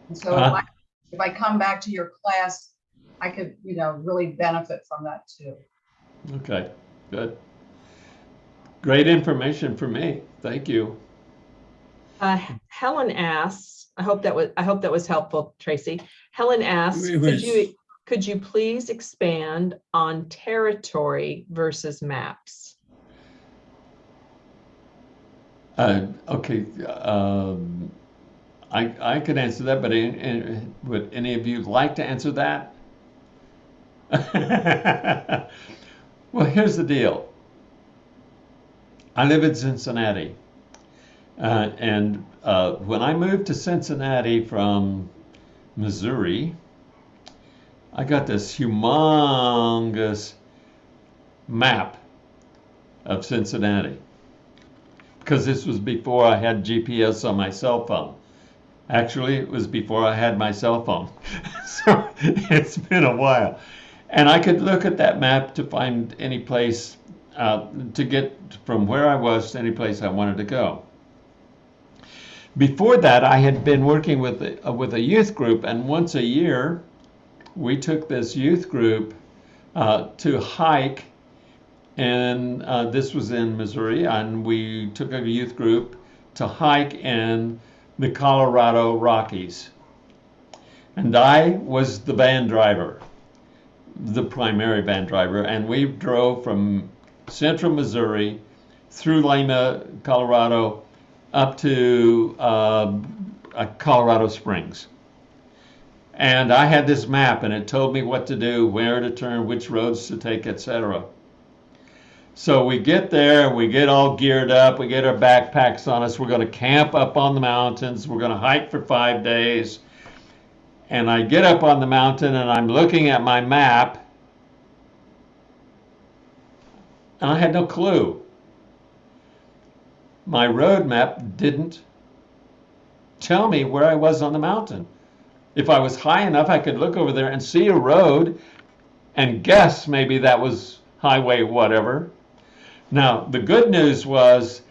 And so if Uh-huh. I, if I come back to your class, I could, you know, really benefit from that too. Okay, good. Great information for me. Thank you. Uh, Helen asks, I hope that was, I hope that was helpful, Tracy. Helen asks, It could was. you, could you please expand on territory versus maps? Uh, okay, um, I, I could answer that, but in, in, would any of you like to answer that? well, here's the deal. I live in Cincinnati. Uh, and uh, when I moved to Cincinnati from Missouri, I got this humongous map of Cincinnati because this was before I had GPS on my cell phone. Actually, it was before I had my cell phone. so it's been a while. And I could look at that map to find any place, uh, to get from where I was to any place I wanted to go. Before that, I had been working with a, with a youth group, and once a year, we took this youth group uh, to hike and uh, this was in Missouri, and we took a youth group to hike in the Colorado Rockies. And I was the van driver, the primary van driver, and we drove from central Missouri through Limon, Colorado, up to uh, uh, Colorado Springs. And I had this map, and it told me what to do, where to turn, which roads to take, etc. So we get there, and we get all geared up, we get our backpacks on us, we're going to camp up on the mountains, we're going to hike for five days. And I get up on the mountain and I'm looking at my map, and I had no clue. My road map didn't tell me where I was on the mountain. If I was high enough, I could look over there and see a road and guess maybe that was highway whatever. Now, the good news was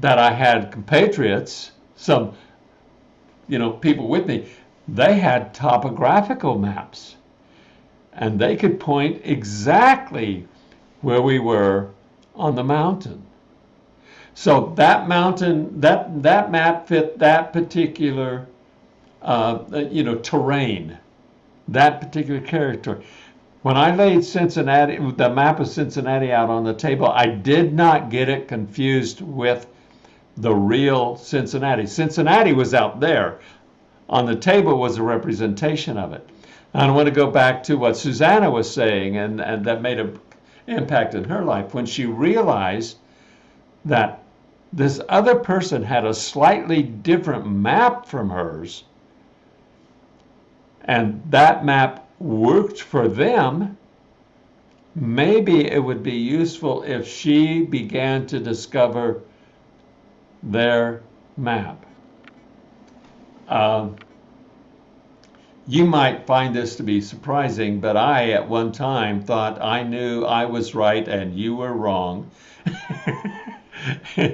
that I had compatriots, some, you know, people with me. They had topographical maps and they could point exactly where we were on the mountain. So that mountain, that that map fit that particular, uh, you know, terrain, that particular territory. When I laid Cincinnati, the map of Cincinnati out on the table, I did not get it confused with the real Cincinnati. Cincinnati was out there. On the table was a representation of it. And I want to go back to what Susanna was saying, and, and that made an impact in her life when she realized that this other person had a slightly different map from hers, and that map worked for them. Maybe it would be useful if she began to discover their map. Um, you might find this to be surprising, but I at one time thought I knew I was right and you were wrong.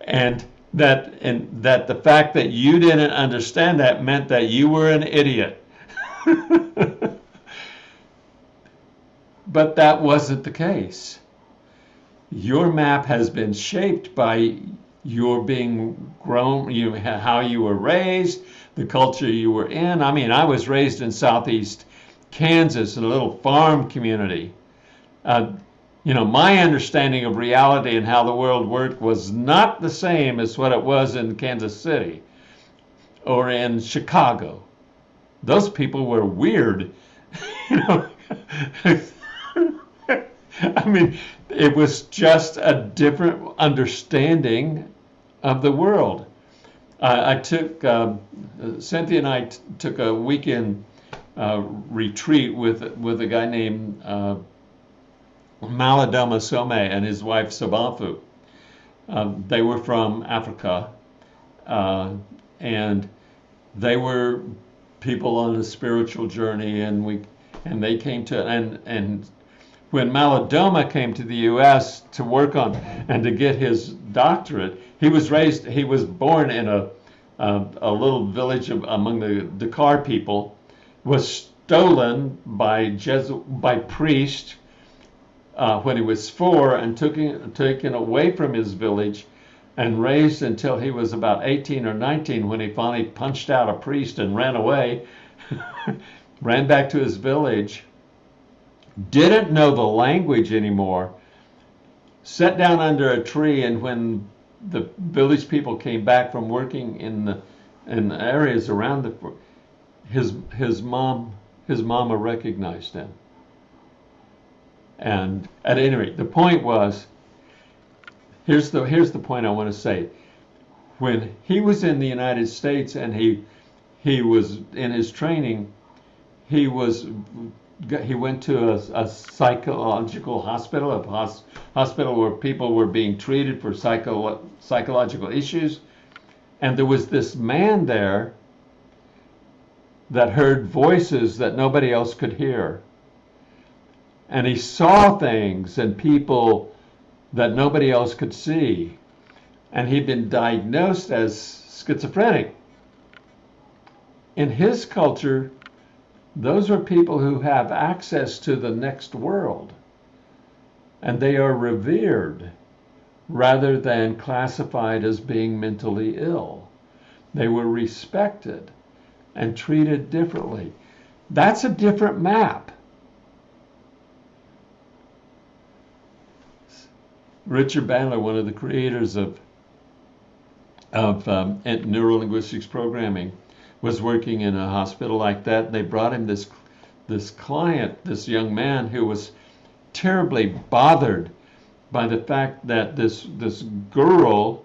and that and that the fact that you didn't understand that meant that you were an idiot. but that wasn't the case. Your map has been shaped by your being grown, you how you were raised, the culture you were in. I mean, I was raised in southeast Kansas in a little farm community. Uh, you know, my understanding of reality and how the world worked was not the same as what it was in Kansas City or in Chicago. Those people were weird. you know, I mean, it was just a different understanding of the world. I, I took um, Cynthia and I took a weekend uh, retreat with with a guy named uh, Malidoma Some and his wife Sobonfu. Um, they were from Africa, uh, and they were people on a spiritual journey, and we and they came to and and when Malidoma came to the U.S. to work on and to get his doctorate, he was raised, he was born in a uh, a little village of, among the Dagara people, was stolen by Jesu- by priest uh, when he was four and took taken away from his village and raised until he was about 18 or 19 when he finally punched out a priest and ran away, ran back to his village, didn't know the language anymore, sat down under a tree, and when the village people came back from working in the in the areas around the his his mom his mama recognized him. And at any rate the point was here's the here's the point i want to say when he was in the united states and he he was in his training he was he went to a, a psychological hospital, a hos, hospital where people were being treated for psycho, psychological issues. And there was this man there that heard voices that nobody else could hear. And he saw things and people that nobody else could see. And he'd been diagnosed as schizophrenic. In his culture, those are people who have access to the next world. And they are revered rather than classified as being mentally ill. They were respected and treated differently. That's a different map. Richard Bandler, one of the creators of, of um, neurolinguistics programming, was working in a hospital like that. They brought him this this client, this young man who was terribly bothered by the fact that this this girl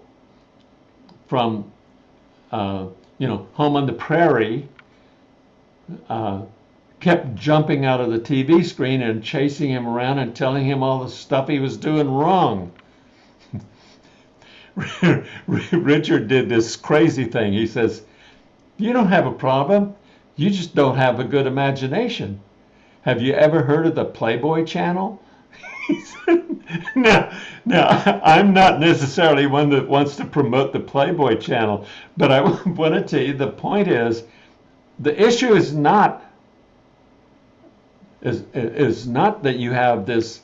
from uh, you know home on the prairie uh, kept jumping out of the TV screen and chasing him around and telling him all the stuff he was doing wrong. Richard did this crazy thing. He says, You don't have a problem. You just don't have a good imagination. Have you ever heard of the Playboy channel? now, now, I'm not necessarily one that wants to promote the Playboy channel, but I want to tell you the point is the issue is not is is not that you have this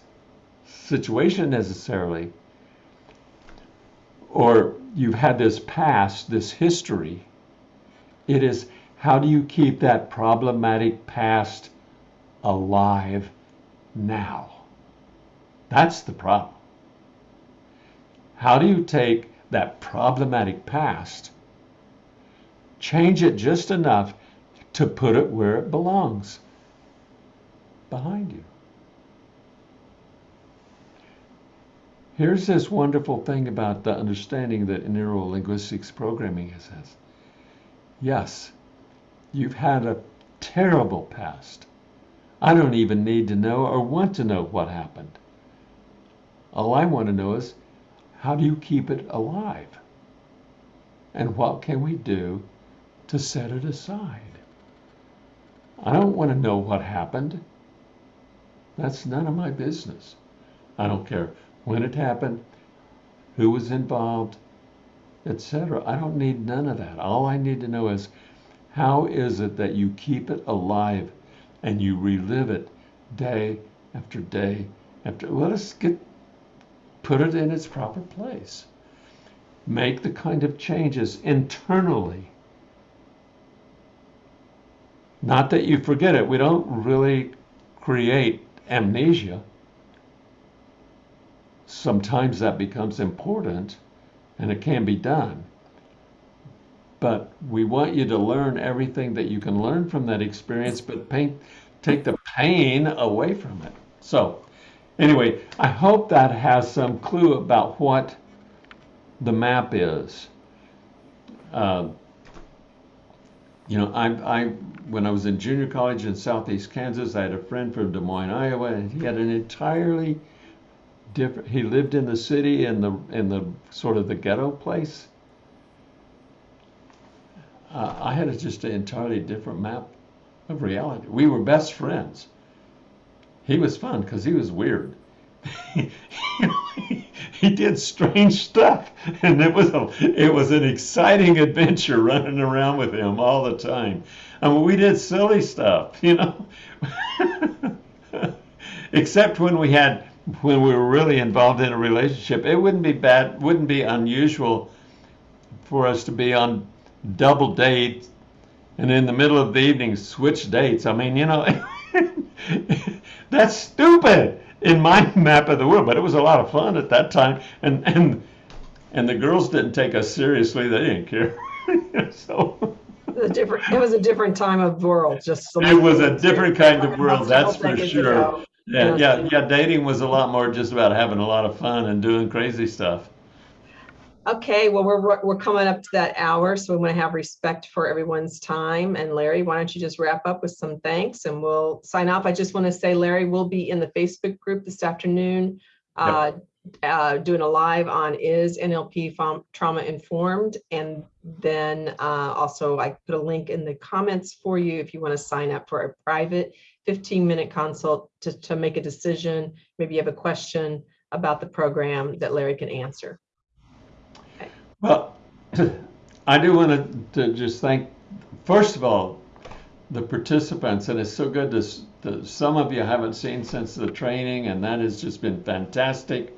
situation necessarily or you've had this past, this history. It is how do you keep that problematic past alive now? That's the problem. How do you take that problematic past, change it just enough to put it where it belongs? Behind you. Here's this wonderful thing about the understanding that neurolinguistics programming has. Yes, you've had a terrible past. I don't even need to know or want to know what happened. All I want to know is how do you keep it alive? And what can we do to set it aside? I don't want to know what happened. That's none of my business. I don't care when it happened, who was involved, etc. I don't need none of that. All I need to know is how is it that you keep it alive and you relive it day after day after let us get put it in its proper place. Make the kind of changes internally. Not that you forget it. We don't really create amnesia sometimes that becomes important and it can be done. But we want you to learn everything that you can learn from that experience, but pain, take the pain away from it. So, anyway, I hope that has some clue about what the map is. Uh, you know, I, I, when I was in junior college in southeast Kansas, I had a friend from Des Moines, Iowa, and he had an entirely different. He lived in the city in the in the sort of the ghetto place. Uh, I had a, just an entirely different map of reality. We were best friends. He was fun because he was weird. he did strange stuff, and it was a it was an exciting adventure running around with him all the time. I mean, we did silly stuff, you know. Except when we had when we were really involved in a relationship, it wouldn't be bad, wouldn't be unusual for us to be on double dates and in the middle of the evening switch dates. I mean, you know, that's stupid in my map of the world, but it was a lot of fun at that time. And and and the girls didn't take us seriously; they didn't care. so. A different, it was a different time of world. Just it was a different kind of world, that's for sure. Yeah, yeah, yeah. Dating was a lot more just about having a lot of fun and doing crazy stuff. Okay, well, we're we're coming up to that hour, so we want to have respect for everyone's time. And Larry, why don't you just wrap up with some thanks and we'll sign off. I just want to say, Larry we'll be in the Facebook group this afternoon, uh, uh, doing a live on is NLP trauma informed, and then uh, also I put a link in the comments for you if you want to sign up for a private 15 minute consult to, to make a decision. Maybe you have a question about the program that Larry can answer. Well, I do want to, to just thank, first of all, the participants, and it's so good to, to, some of you haven't seen since the training, and that has just been fantastic.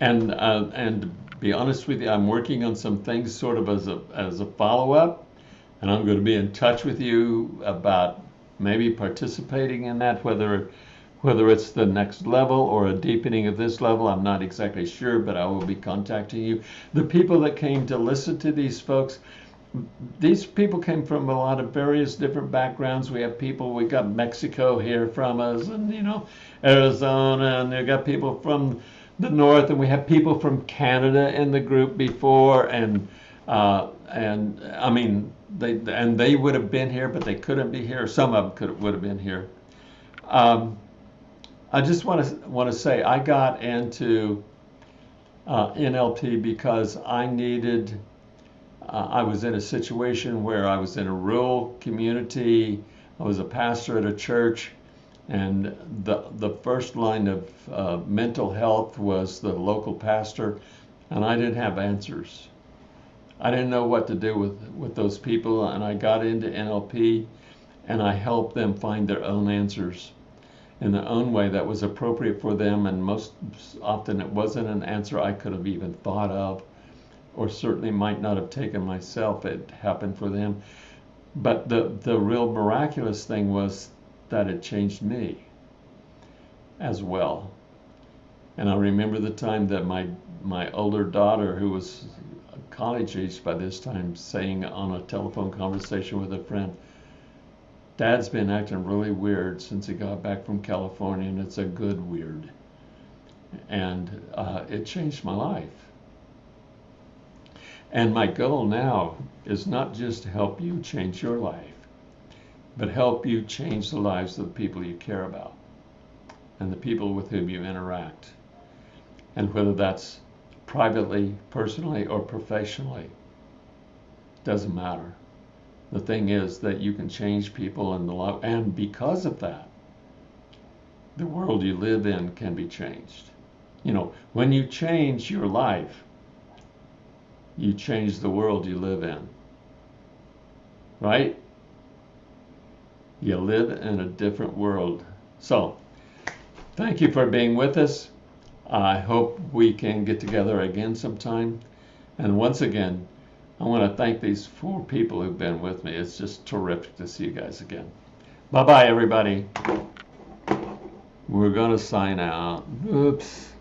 And uh, and be honest with you, I'm working on some things sort of as a as a follow up, and I'm going to be in touch with you about maybe participating in that, whether whether it's the next level or a deepening of this level, I'm not exactly sure, but I will be contacting you. The people that came to listen to these folks, these people came from a lot of various different backgrounds. We have people, we got Mexico here from us, and you know, Arizona, and we got people from the north, and we have people from Canada in the group before, and uh, and I mean, they and they would have been here, but they couldn't be here. Some of them could would have been here. Um, I just want to want to say I got into uh, NLP because I needed uh, I was in a situation where I was in a rural community. I was a pastor at a church, and the the first line of uh, mental health was the local pastor, and I didn't have answers. I didn't know what to do with with those people, and I got into NLP, and I helped them find their own answers in their own way that was appropriate for them, and most often it wasn't an answer I could have even thought of, or certainly might not have taken myself. It happened for them, but the the real miraculous thing was that it changed me as well. And I remember the time that my my older daughter, who was college age by this time, saying on a telephone conversation with a friend, Dad's been acting really weird since he got back from California, and it's a good weird. And uh, it changed my life. And my goal now is not just to help you change your life, but help you change the lives of the people you care about and the people with whom you interact. And whether that's privately, personally, or professionally, doesn't matter. The thing is that you can change people and the lo- and because of that, the world you live in can be changed. You know, when you change your life, you change the world you live in. Right? You live in a different world. So, thank you for being with us. I hope we can get together again sometime. And once again, I want to thank these four people who've been with me. It's just terrific to see you guys again. Bye bye, everybody. We're going to sign out. Oops.